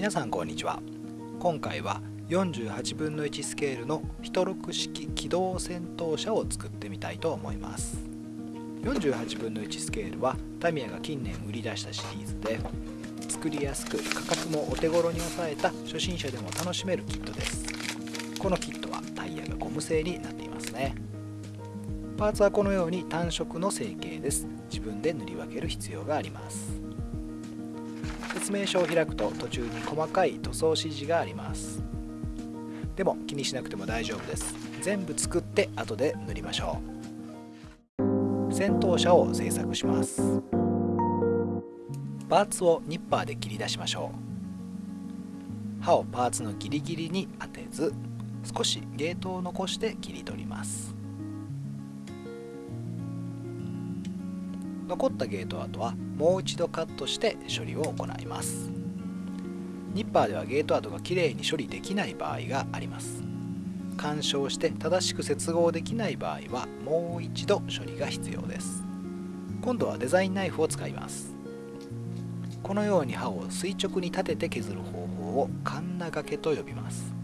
皆さんこんにちは。今回は48分の1スケールのヒトロク式機動戦闘車を作ってみたいと思います。48分の1スケールはタミヤが近年売り出したシリーズで作りやすく価格もお手頃に抑えた初心者でも楽しめるキットです。このキットはタイヤがゴム製になっていますね。パーツはこのように単色の成形です。自分で塗り分ける必要があります。説明書を開くと途中に細かい塗装指示があります。でも気にしなくても大丈夫です。全部作って後で塗りましょう。戦闘車を製作します。パーツをニッパーで切り出しましょう。刃をパーツのギリギリに当てず少しゲートを残して切り取ります。残ったゲート跡はもう一度カットして処理を行います。ニッパーではゲート跡がきれいに処理できない場合があります。干渉して正しく接合できない場合はもう一度処理が必要です。今度はデザインナイフを使います。このように刃を垂直に立てて削る方法をカンナ掛けと呼びます。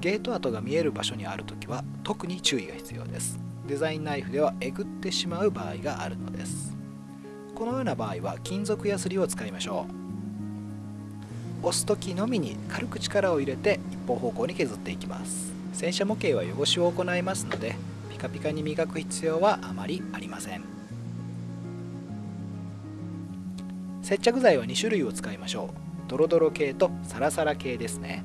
ゲート跡が見える場所にあるときは特に注意が必要です。デザインナイフではえぐってしまう場合があるのです。このような場合は金属ヤスリを使いましょう。押す時のみに軽く力を入れて一方方向に削っていきます。洗車模型は汚しを行いますのでピカピカに磨く必要はあまりありません。接着剤は2種類を使いましょう。ドロドロ系とサラサラ系ですね。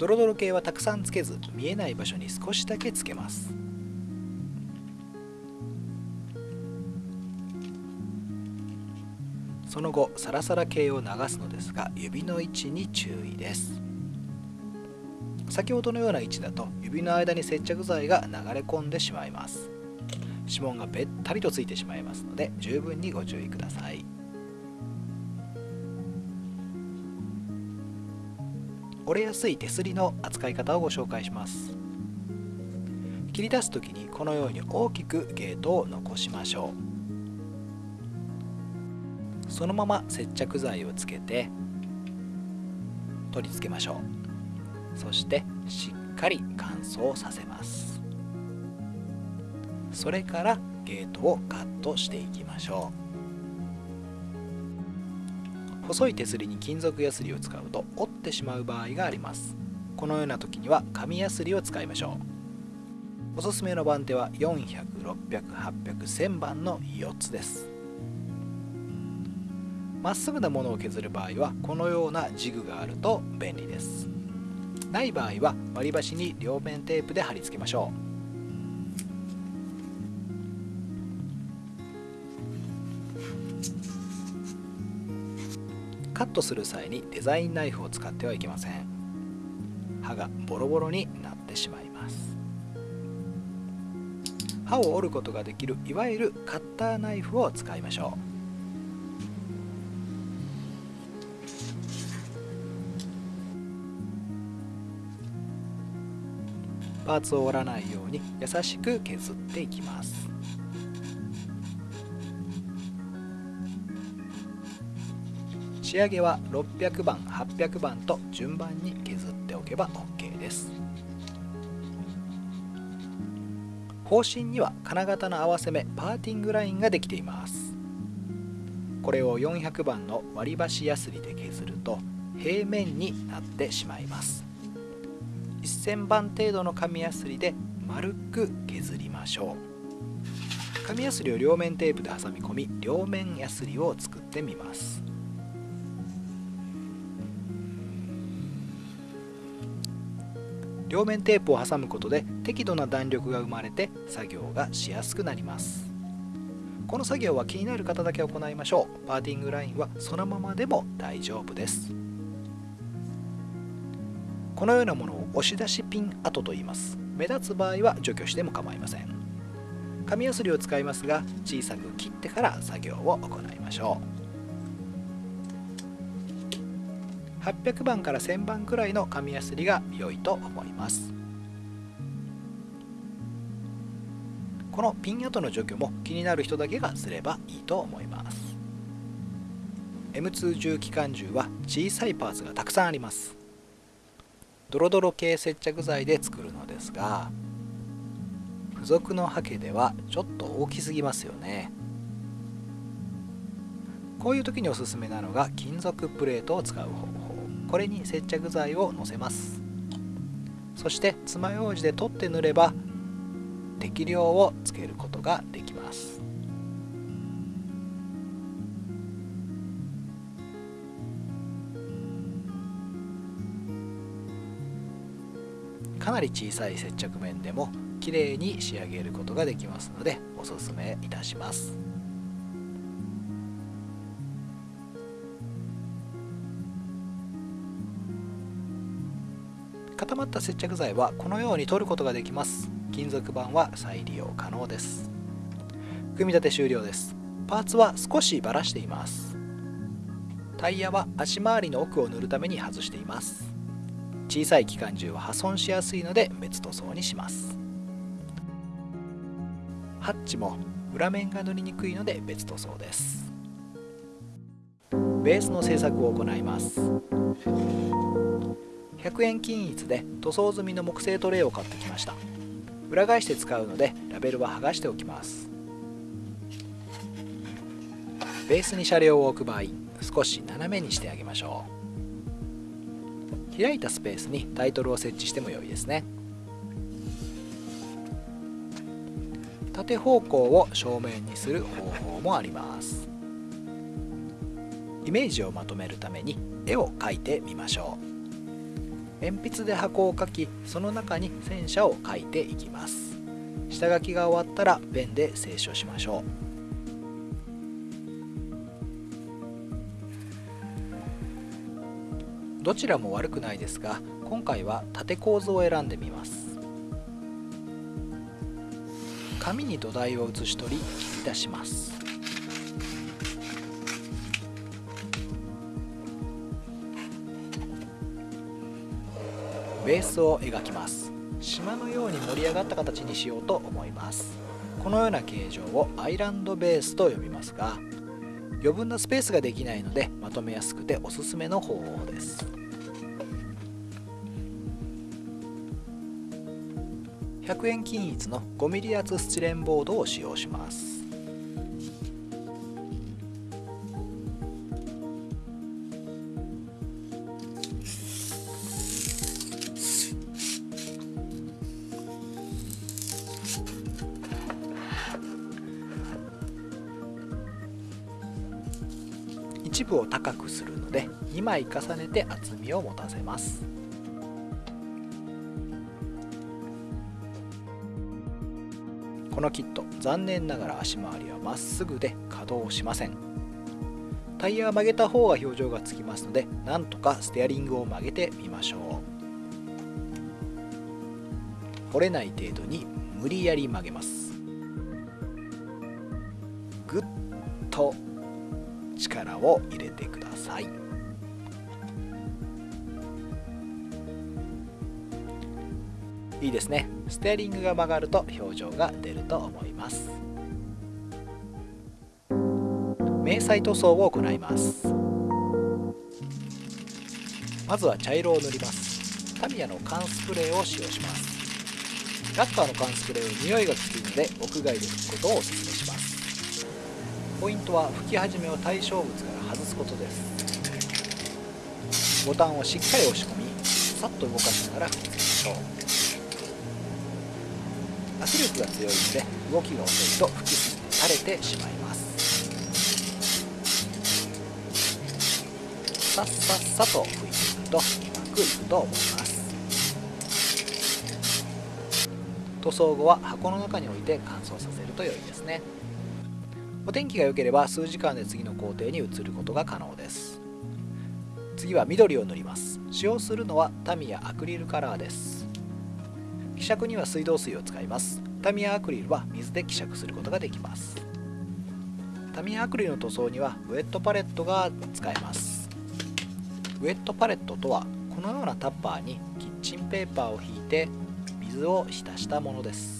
ドロドロ系はたくさんつけず見えない場所に少しだけつけます。その後サラサラ系を流すのですが指の位置に注意です。先ほどのような位置だと指の間に接着剤が流れ込んでしまいます。指紋がべったりとついてしまいますので十分にご注意ください。折れやすい手すりの扱い方をご紹介します。切り出す時にこのように大きくゲートを残しましょう。そのまま接着剤をつけて取り付けましょう。そしてしっかり乾燥させます。それからゲートをカットしていきましょう。細い手すりに金属ヤスリを使うと折ってしまう場合があります。このような時には紙ヤスリを使いましょう。おすすめの番手は4006008000番の4つです。まっすぐなものを削る場合はこのようなジグがあると便利です。ない場合は割り箸に両面テープで貼り付けましょう。カットする際にデザインナイフを使ってはいけません。刃がボロボロになってしまいます。刃を折ることができるいわゆるカッターナイフを使いましょう。パーツを折らないように優しく削っていきます。仕上げは600番800番と順番に削っておけば OK です。方針には金型の合わせ目パーティングラインができています。これを400番の割り箸やすりで削ると平面になってしまいます。1000番程度の紙やすりで丸く削りましょう。紙やすりを両面テープで挟み込み両面やすりを作ってみます。両面テープを挟むことで適度な弾力が生まれて作業がしやすくなります。この作業は気になる方だけ行いましょう。パーティングラインはそのままでも大丈夫です。このようなものを押し出しピン跡と言います。目立つ場合は除去しても構いません。紙やすりを使いますが小さく切ってから作業を行いましょう。800番から1000番くらいの紙やすりが良いと思います。このピン跡の除去も気になる人だけがすればいいと思います。M2 重機関銃は小さいパーツがたくさんあります。ドロドロ系接着剤で作るのですが付属のハケではちょっと大きすぎますよね。こういう時におすすめなのが金属プレートを使う方法。これに接着剤をのせます。そして爪楊枝で取って塗れば適量をつけることができます。かなり小さい接着面でも綺麗に仕上げることができますのでおすすめいたします。固まった接着剤はこのように取ることができます。金属板は再利用可能です。組み立て終了です。パーツは少しバラしています。タイヤは足回りの奥を塗るために外しています。小さい機関銃は破損しやすいので別塗装にします。ハッチも裏面が塗りにくいので別塗装です。ベースの製作を行います。100円均一で塗装済みの木製トレイを買ってきました。裏返して使うのでラベルは剥がしておきます。ベースに車両を置く場合少し斜めにしてあげましょう。開いたスペースにタイトルを設置しても良いですね。縦方向を正面にする方法もあります。イメージをまとめるために絵を描いてみましょう。鉛筆で箱を描きその中に戦車を描いていきます。下書きが終わったらペンで清書しましょう。どちらも悪くないですが今回は縦構図を選んでみます。紙に土台を写し取り切り出します。ベースを描きます。島のように盛り上がった形にしようと思います。このような形状をアイランドベースと呼びますが余分なスペースができないのでまとめやすくておすすめの方法です。100円均一の 5mm 厚スチレンボードを使用します。一部を高くするので2枚重ねて厚みを持たせます。このキット残念ながら足回りはまっすぐで稼働しません。タイヤは曲げた方が表情がつきますのでなんとかステアリングを曲げてみましょう。折れない程度に無理やり曲げます。ぐっと力を入れてください。いいですね。ステアリングが曲がると表情が出ると思います。迷彩塗装を行います。まずは茶色を塗ります。タミヤの缶スプレーを使用します。ラッカーの缶スプレーは匂いがきついので屋外で拭くことをお勧め。しますポイントは拭き始めを対象物から外すことです。ボタンをしっかり押し込みさっと動かしながら拭きつけましょう。圧力が強いので動きが遅いと吹きすぎて垂れてしまいます。さっさっさと吹いていくとうまくいくと思います。塗装後は箱の中に置いて乾燥させると良いですね。お天気が良ければ数時間で次の工程に移ることが可能です。次は緑を塗ります。使用するのはタミヤアクリルカラーです。希釈には水道水を使います。タミヤアクリルは水で希釈することができます。タミヤアクリルの塗装にはウェットパレットが使えます。ウェットパレットとはこのようなタッパーにキッチンペーパーを引いて水を浸したものです。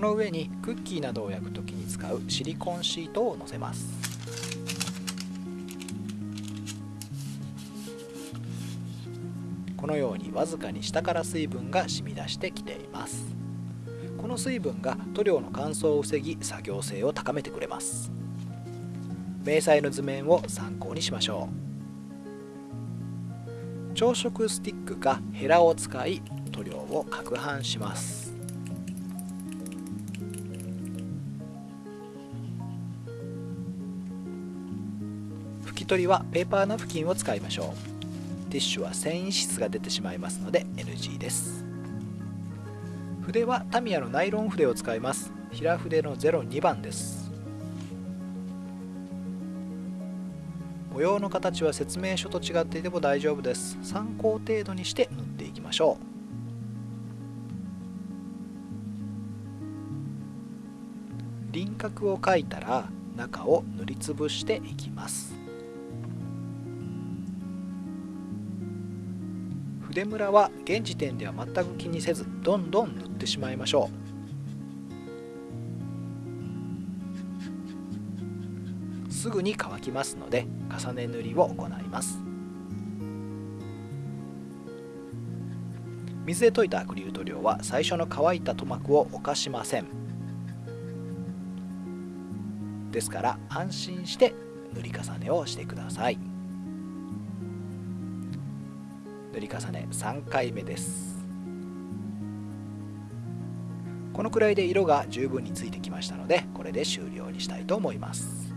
この上にクッキーなどを焼く時に使うシリコンシートをのせます。このようにわずかに下から水分が染み出してきています。この水分が塗料の乾燥を防ぎ作業性を高めてくれます。迷彩の図面を参考にしましょう。朝食スティックかヘラを使い塗料を攪拌します。取りはペーパーナプキンを使いましょう。ティッシュは繊維質が出てしまいますので NG です。筆はタミヤのナイロン筆を使います。平筆の02番です。模様の形は説明書と違っていても大丈夫です。参考程度にして塗っていきましょう。輪郭を描いたら中を塗りつぶしていきます。筆ムラは現時点では全く気にせずどんどん塗ってしまいましょう。すぐに乾きますので重ね塗りを行います。水で溶いたアクリル塗料は最初の乾いた塗膜を侵しません。ですから安心して塗り重ねをしてください。重ね3回目です。このくらいで色が十分についてきましたのでこれで終了にしたいと思います。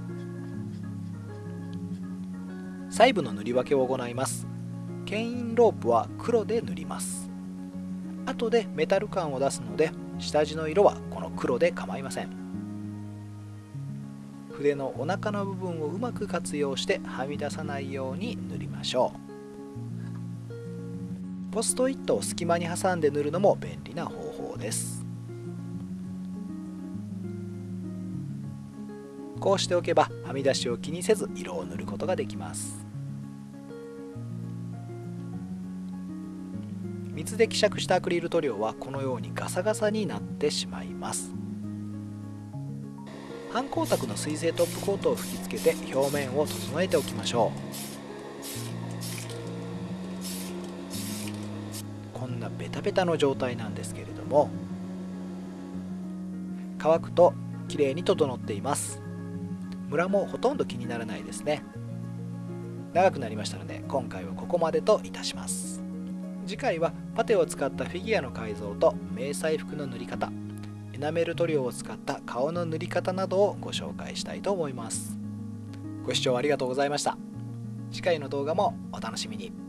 細部の塗り分けを行います。牽引ロープは黒で塗ります。後でメタル感を出すので下地の色はこの黒で構いません。筆のお腹の部分をうまく活用してはみ出さないように塗りましょう。ポストイットを隙間に挟んで塗るのも便利な方法です。こうしておけばはみ出しを気にせず色を塗ることができます。水で希釈したアクリル塗料はこのようにガサガサになってしまいます。反光沢の水性トップコートを吹きつけて表面を整えておきましょう。ベタベタの状態なんですけれども乾くと綺麗に整っています。ムラもほとんど気にならないですね。長くなりましたので今回はここまでといたします。次回はパテを使ったフィギュアの改造と迷彩服の塗り方エナメル塗料を使った顔の塗り方などをご紹介したいと思います。ご視聴ありがとうございました。次回の動画もお楽しみに。